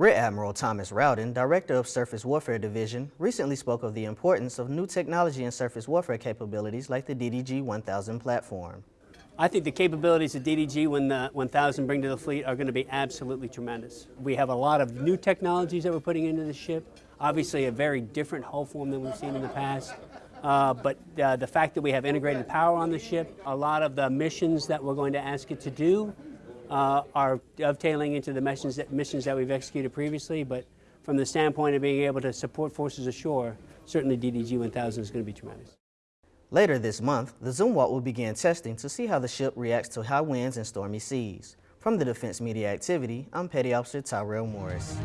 Rear Admiral Thomas Rowden, Director of Surface Warfare Division, recently spoke of the importance of new technology and surface warfare capabilities like the DDG-1000 platform. I think the capabilities that DDG 1000 bring to the fleet are going to be absolutely tremendous. We have a lot of new technologies that we're putting into the ship, obviously a very different hull form than we've seen in the past. Uh, but uh, the fact that we have integrated power on the ship, a lot of the missions that we're going to ask it to do uh, are dovetailing into the missions that, missions that we've executed previously, but from the standpoint of being able to support forces ashore, certainly DDG 1000 is going to be tremendous. Later this month, the Zumwalt will begin testing to see how the ship reacts to high winds and stormy seas. From the Defense Media Activity, I'm Petty Officer Tyrell Morris.